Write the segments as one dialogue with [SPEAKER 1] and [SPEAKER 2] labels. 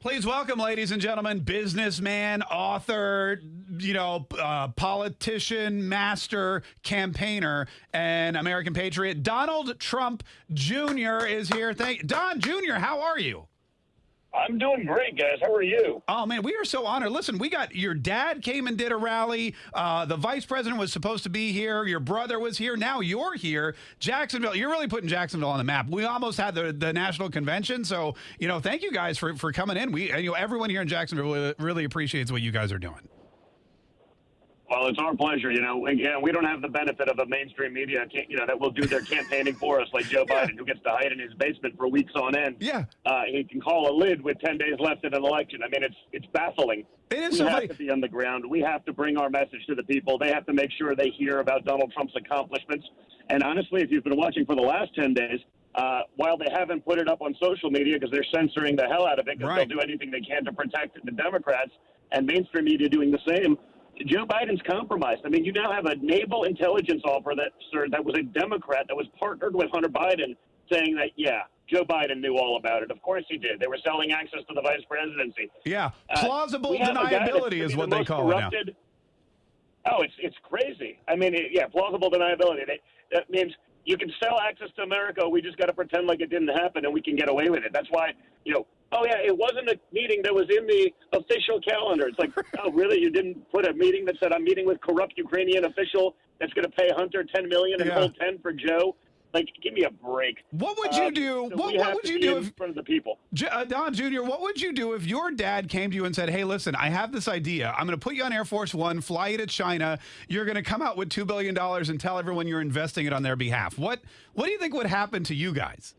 [SPEAKER 1] Please welcome, ladies and gentlemen, businessman, author, you know, uh, politician, master, campaigner, and American patriot. Donald Trump Jr. is here. Thank Don Jr. How are you?
[SPEAKER 2] I'm doing great, guys. How are you?
[SPEAKER 1] Oh man, we are so honored. Listen, we got your dad came and did a rally. Uh, the vice president was supposed to be here. Your brother was here. Now you're here. Jacksonville. You're really putting Jacksonville on the map. We almost had the, the national convention. So you know, thank you guys for for coming in. We and you know everyone here in Jacksonville really, really appreciates what you guys are doing.
[SPEAKER 2] Well, it's our pleasure. You know, again, we don't have the benefit of a mainstream media, you know, that will do their campaigning for us, like Joe yeah. Biden, who gets to hide in his basement for weeks on end.
[SPEAKER 1] Yeah,
[SPEAKER 2] uh, he can call a lid with ten days left in an election. I mean, it's it's baffling.
[SPEAKER 1] It is.
[SPEAKER 2] We
[SPEAKER 1] so
[SPEAKER 2] have
[SPEAKER 1] funny.
[SPEAKER 2] to be on the ground. We have to bring our message to the people. They have to make sure they hear about Donald Trump's accomplishments. And honestly, if you've been watching for the last ten days, uh, while they haven't put it up on social media because they're censoring the hell out of it because right. they'll do anything they can to protect the Democrats and mainstream media doing the same. Joe Biden's compromised. I mean, you now have a naval intelligence officer that, sir, that was a Democrat that was partnered with Hunter Biden, saying that, yeah, Joe Biden knew all about it. Of course he did. They were selling access to the vice presidency.
[SPEAKER 1] Yeah, uh, plausible uh, deniability is what the they call corrupted. it
[SPEAKER 2] now. Oh, it's it's crazy. I mean, it, yeah, plausible deniability. They, that means you can sell access to America. We just got to pretend like it didn't happen, and we can get away with it. That's why you know oh yeah, it wasn't a meeting that was in the official calendar. It's like, oh really? You didn't put a meeting that said I'm meeting with corrupt Ukrainian official that's going to pay Hunter 10 million and yeah. hold 10 for Joe. Like, give me a break.
[SPEAKER 1] What would you uh, do?
[SPEAKER 2] So
[SPEAKER 1] what, what would you do
[SPEAKER 2] in
[SPEAKER 1] if,
[SPEAKER 2] front of the people?
[SPEAKER 1] Uh, Don Jr., what would you do if your dad came to you and said, "Hey, listen, I have this idea. I'm going to put you on Air Force One, fly you to China. You're going to come out with two billion dollars and tell everyone you're investing it on their behalf." What What do you think would happen to you guys?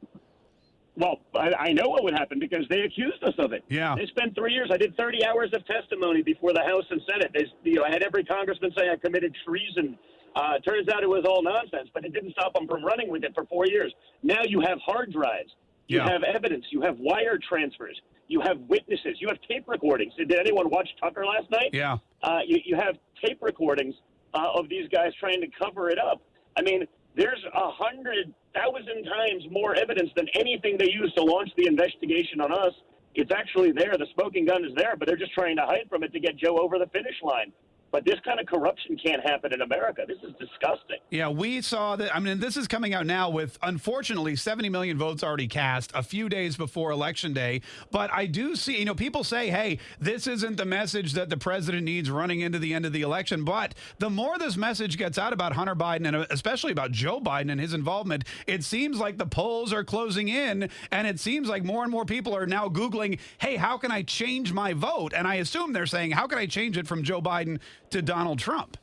[SPEAKER 2] Well, I, I know what would happen because they accused us of it.
[SPEAKER 1] Yeah.
[SPEAKER 2] They spent three years. I did 30 hours of testimony before the House and Senate. They, you know, I had every congressman say I committed treason. Uh, turns out it was all nonsense, but it didn't stop them from running with it for four years. Now you have hard drives. You
[SPEAKER 1] yeah.
[SPEAKER 2] have evidence. You have wire transfers. You have witnesses. You have tape recordings. Did anyone watch Tucker last night?
[SPEAKER 1] Yeah.
[SPEAKER 2] Uh, you, you have tape recordings uh, of these guys trying to cover it up. I mean, there's a hundred thousand times more evidence than anything they used to launch the investigation on us. It's actually there. The smoking gun is there, but they're just trying to hide from it to get Joe over the finish line. But this kind of corruption can't happen in America. This is disgusting.
[SPEAKER 1] Yeah, we saw that. I mean, this is coming out now with, unfortunately, 70 million votes already cast a few days before Election Day. But I do see, you know, people say, hey, this isn't the message that the president needs running into the end of the election. But the more this message gets out about Hunter Biden and uh, especially about Joe Biden and his involvement, it seems like the polls are closing in. And it seems like more and more people are now Googling, hey, how can I change my vote? And I assume they're saying, how can I change it from Joe Biden to Donald Trump.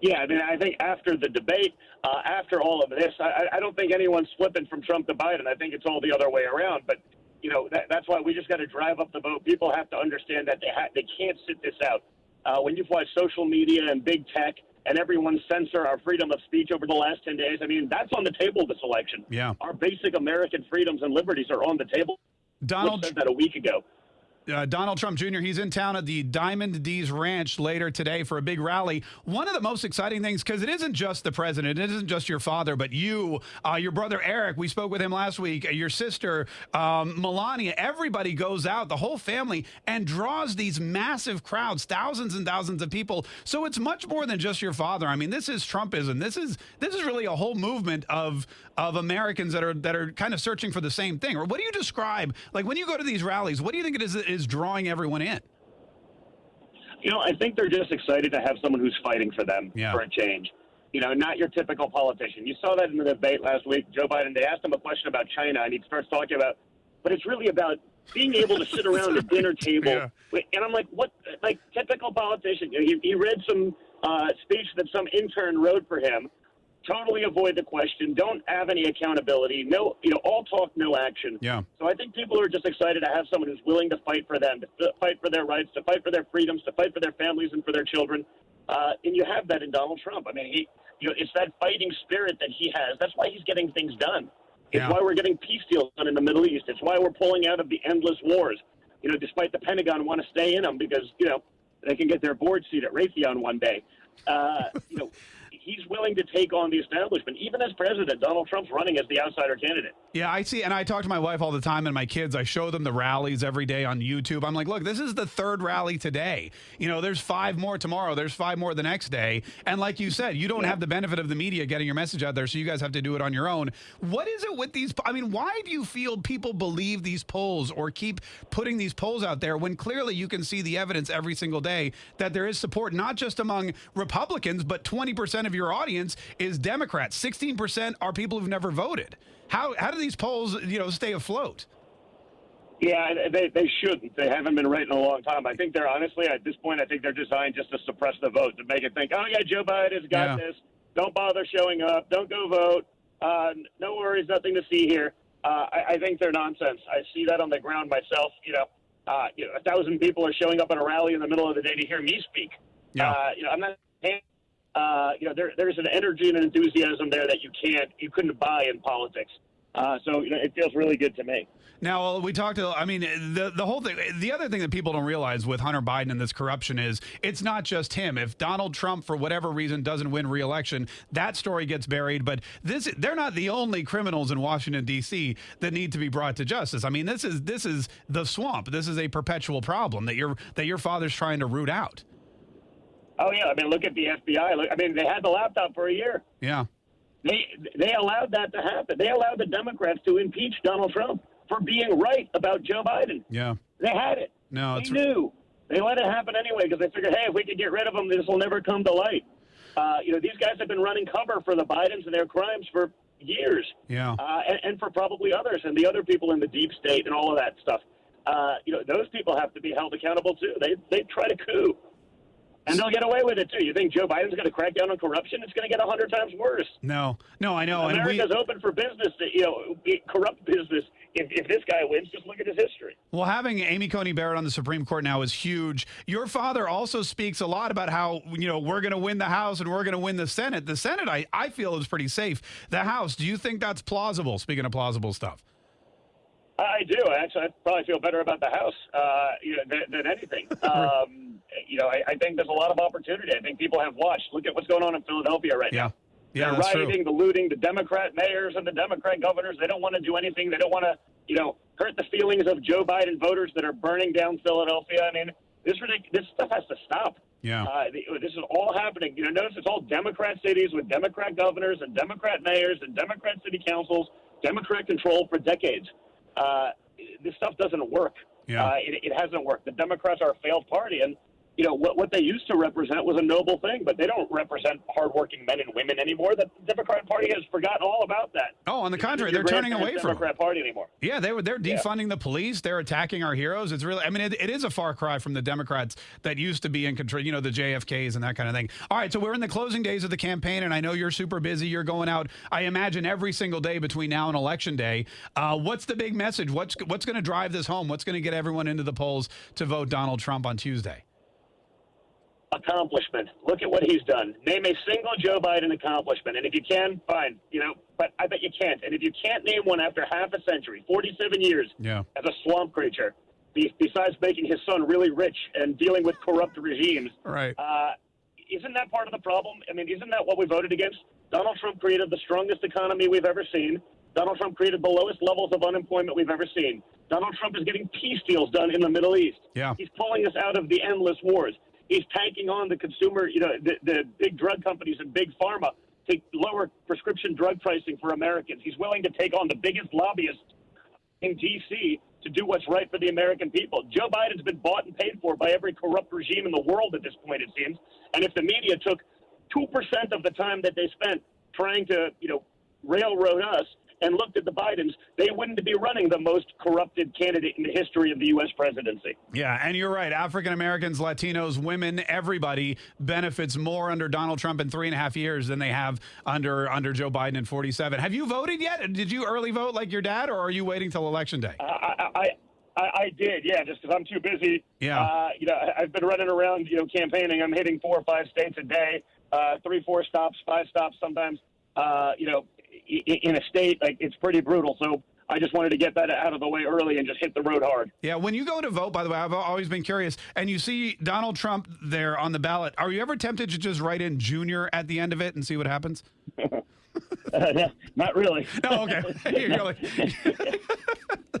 [SPEAKER 2] Yeah, I mean, I think after the debate, uh, after all of this, I, I don't think anyone's flipping from Trump to Biden. I think it's all the other way around. But you know, that, that's why we just got to drive up the vote. People have to understand that they ha- they can't sit this out. Uh, when you've watched social media and big tech and everyone censor our freedom of speech over the last 10 days, I mean, that's on the table this election.
[SPEAKER 1] Yeah.
[SPEAKER 2] Our basic American freedoms and liberties are on the table.
[SPEAKER 1] Donald
[SPEAKER 2] said that a week ago
[SPEAKER 1] uh, Donald Trump Jr. He's in town at the Diamond D's Ranch later today for a big rally. One of the most exciting things, because it isn't just the president, it isn't just your father, but you, uh, your brother Eric. We spoke with him last week. Uh, your sister um, Melania. Everybody goes out, the whole family, and draws these massive crowds, thousands and thousands of people. So it's much more than just your father. I mean, this is Trumpism. This is this is really a whole movement of of Americans that are that are kind of searching for the same thing. Or what do you describe? Like when you go to these rallies, what do you think it is? Is drawing everyone in?
[SPEAKER 2] You know, I think they're just excited to have someone who's fighting for them
[SPEAKER 1] yeah.
[SPEAKER 2] for a change. You know, not your typical politician. You saw that in the debate last week. Joe Biden, they asked him a question about China, and he starts talking about, but it's really about being able to sit around a dinner table.
[SPEAKER 1] Yeah.
[SPEAKER 2] And I'm like, what? Like, typical politician. You know, he, he read some uh, speech that some intern wrote for him totally avoid the question, don't have any accountability, no, you know, all talk, no action.
[SPEAKER 1] Yeah.
[SPEAKER 2] So I think people are just excited to have someone who's willing to fight for them, to fight for their rights, to fight for their freedoms, to fight for their families and for their children. Uh, and you have that in Donald Trump. I mean, he, you know, it's that fighting spirit that he has. That's why he's getting things done. It's
[SPEAKER 1] yeah.
[SPEAKER 2] why we're getting peace deals done in the Middle East. It's why we're pulling out of the endless wars. You know, despite the Pentagon want to stay in them because you know they can get their board seat at Raytheon one day. Uh, you know, he's willing to take on the establishment. Even as president, Donald Trump's running as the outsider candidate.
[SPEAKER 1] Yeah, I see. And I talk to my wife all the time and my kids. I show them the rallies every day on YouTube. I'm like, look, this is the third rally today. You know, there's five more tomorrow. There's five more the next day. And like you said, you don't
[SPEAKER 2] Yeah.
[SPEAKER 1] have the benefit of the media getting your message out there. So you guys have to do it on your own. What is it with these? I mean, why do you feel people believe these polls or keep putting these polls out there when clearly you can see the evidence every single day that there is support, not just among Republicans, but 20% of your audience is Democrats. 16% are people who've never voted. How, how do these polls, you know, stay afloat?
[SPEAKER 2] Yeah, they, they shouldn't. They haven't been right in a long time. I think they're honestly, at this point, I think they're designed just to suppress the vote, to make it think, oh, yeah, Joe Biden's got
[SPEAKER 1] Yeah.
[SPEAKER 2] this. Don't bother showing up. Don't go vote. Uh, no worries, nothing to see here. Uh, I, I think they're nonsense. I see that on the ground myself. You know, uh, you know, a thousand people are showing up at a rally in the middle of the day to hear me speak.
[SPEAKER 1] Yeah.
[SPEAKER 2] Uh, you know, I'm not. Uh, you know, there, there's an energy and an enthusiasm there that you can't, you couldn't buy in politics. Uh, so you know, it feels really good to me.
[SPEAKER 1] Now we talked. To, I mean, the the whole thing. The other thing that people don't realize with Hunter Biden and this corruption is it's not just him. If Donald Trump, for whatever reason, doesn't win re-election, that story gets buried. But this, they're not the only criminals in Washington D.C. that need to be brought to justice. I mean, this is this is the swamp. This is a perpetual problem that your that your father's trying to root out.
[SPEAKER 2] Oh yeah, I mean, look at the FBI. Look, I mean, they had the laptop for a year.
[SPEAKER 1] Yeah.
[SPEAKER 2] They they allowed that to happen. They allowed the Democrats to impeach Donald Trump for being right about Joe Biden.
[SPEAKER 1] Yeah.
[SPEAKER 2] They had it.
[SPEAKER 1] No,
[SPEAKER 2] they knew. They let it happen anyway because they figured, hey, if we could get rid of him, this will never come to light. Uh, you know, these guys have been running cover for the Bidens and their crimes for years,
[SPEAKER 1] yeah.
[SPEAKER 2] uh, and, and for probably others and the other people in the deep state and all of that stuff. Uh, you know, those people have to be held accountable too. They they try to coup. And they'll get away with it too. You think Joe Biden's going to crack down on corruption? It's going to get a hundred times worse.
[SPEAKER 1] No. No, I know. And we.
[SPEAKER 2] America's open for business, to, you know, corrupt business. If, if this guy wins, just look at his history.
[SPEAKER 1] Well, having Amy Coney Barrett on the Supreme Court now is huge. Your father also speaks a lot about how, you know, we're going to win the House and we're going to win the Senate. The Senate, I, I feel, is pretty safe. The House, do you think that's plausible? Speaking of plausible stuff.
[SPEAKER 2] I do. Actually, I probably feel better about the House uh, you know, than, than anything. Um, you know, I, I think there's a lot of opportunity. I think people have watched. Look at what's going on in Philadelphia right
[SPEAKER 1] Yeah.
[SPEAKER 2] now.
[SPEAKER 1] Yeah,
[SPEAKER 2] the
[SPEAKER 1] that's true.
[SPEAKER 2] rioting, the looting, the Democrat mayors and the Democrat governors. They don't want to do anything. They don't want to, you know, hurt the feelings of Joe Biden voters that are burning down Philadelphia. I mean, this ridic- this stuff has to stop.
[SPEAKER 1] Yeah.
[SPEAKER 2] Uh, this is all happening. You know, notice it's all Democrat cities with Democrat governors and Democrat mayors and Democrat city councils, Democrat control for decades. Uh, this stuff doesn't work.
[SPEAKER 1] Yeah.
[SPEAKER 2] Uh, it, it hasn't worked. The Democrats are a failed party, and you know what, what they used to represent was a noble thing, but they don't represent hardworking men and women anymore. The Democrat Party has forgotten all about that.
[SPEAKER 1] Oh, on the contrary, they're turning away from it.
[SPEAKER 2] Democrat Party anymore.
[SPEAKER 1] Yeah, they were they're
[SPEAKER 2] Yeah.
[SPEAKER 1] defunding the police. They're attacking our heroes. It's really, I mean, it, it is a far cry from the Democrats that used to be in control. You know, the JFKs and that kind of thing. All right, so we're in the closing days of the campaign, and I know you're super busy. You're going out, I imagine, every single day between now and election day. Uh, what's the big message? What's what's going to drive this home? What's going to get everyone into the polls to vote Donald Trump on Tuesday?
[SPEAKER 2] Accomplishment. Look at what he's done. Name a single Joe Biden accomplishment. And if you can, fine. You know, but I bet you can't. And if you can't name one after half a century, 47 years
[SPEAKER 1] Yeah.
[SPEAKER 2] as a swamp creature, be- besides making his son really rich and dealing with corrupt regimes,
[SPEAKER 1] Right.
[SPEAKER 2] uh, isn't that part of the problem? I mean, isn't that what we voted against? Donald Trump created the strongest economy we've ever seen. Donald Trump created the lowest levels of unemployment we've ever seen. Donald Trump is getting peace deals done in the Middle East.
[SPEAKER 1] Yeah.
[SPEAKER 2] He's pulling us out of the endless wars. He's tanking on the consumer, you know, the, the big drug companies and big pharma to lower prescription drug pricing for Americans. He's willing to take on the biggest lobbyists in D.C. to do what's right for the American people. Joe Biden's been bought and paid for by every corrupt regime in the world at this point, it seems. And if the media took 2% of the time that they spent trying to, you know, railroad us and looked at the Bidens, they wouldn't be running the most corrupted candidate in the history of the U.S. presidency.
[SPEAKER 1] Yeah, and you're right. African Americans, Latinos, women, everybody benefits more under Donald Trump in three and a half years than they have under under Joe Biden in 47. Have you voted yet? Did you early vote like your dad, or are you waiting till election day?
[SPEAKER 2] I, I, I, I did, yeah, just because I'm too busy.
[SPEAKER 1] Yeah.
[SPEAKER 2] Uh, you know, I've been running around, you know, campaigning. I'm hitting four or five states a day, uh, three, four stops, five stops sometimes. Uh, you know, in a state like it's pretty brutal. So I just wanted to get that out of the way early and just hit the road hard.
[SPEAKER 1] Yeah, when you go to vote, by the way, I've always been curious, and you see Donald Trump there on the ballot, are you ever tempted to just write in Junior at the end of it and see what happens?
[SPEAKER 2] Uh, not really.
[SPEAKER 1] No, okay. You're like-